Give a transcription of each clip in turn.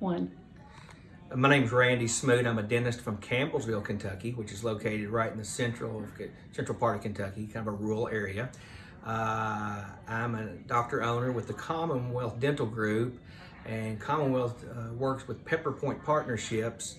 one. My name's Randy Smoot. I'm a dentist from Campbellsville, Kentucky, which is located right in the central central part of Kentucky, kind of a rural area. Uh, I'm a doctor owner with the Commonwealth Dental Group, and Commonwealth uh, works with PepperPointe Partnerships,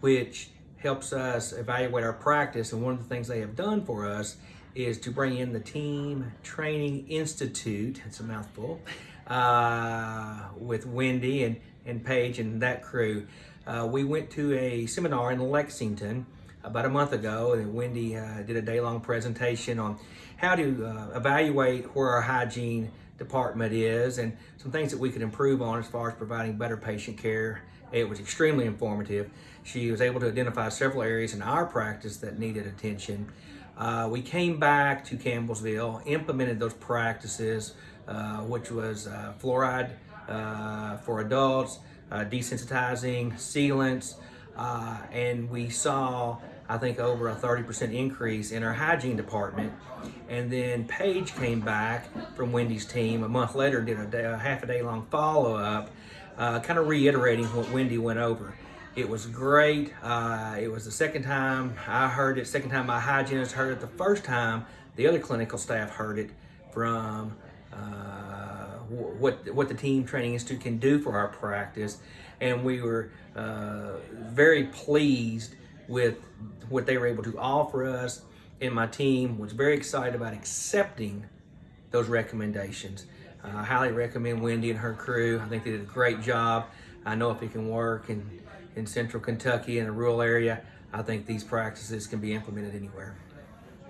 which helps us evaluate our practice. And one of the things they have done for us is to bring in the Team Training Institute. It's a mouthful. Uh, with Wendy and, and Paige and that crew. Uh, we went to a seminar in Lexington about a month ago, and Wendy uh, did a day-long presentation on how to uh, evaluate where our hygiene department is and some things that we could improve on as far as providing better patient care. It was extremely informative. She was able to identify several areas in our practice that needed attention. Uh, we came back to Campbellsville, implemented those practices, uh, which was uh, fluoride uh, for adults, uh, desensitizing, sealants, uh, and we saw, I think, over a 30% increase in our hygiene department. And then Paige came back from Wendy's team a month later did a, day, a half a day long follow up, kind of reiterating what Wendy went over. It was great. Uh, it was the second time I heard it, second time my hygienist heard it, the first time the other clinical staff heard it from uh, what what the team training institute can do for our practice, and we were uh, very pleased with what they were able to offer us. And my team was very excited about accepting those recommendations. Uh, I highly recommend Wendy and her crew. I think they did a great job. I know if it can work in, in central Kentucky in a rural area, I think these practices can be implemented anywhere.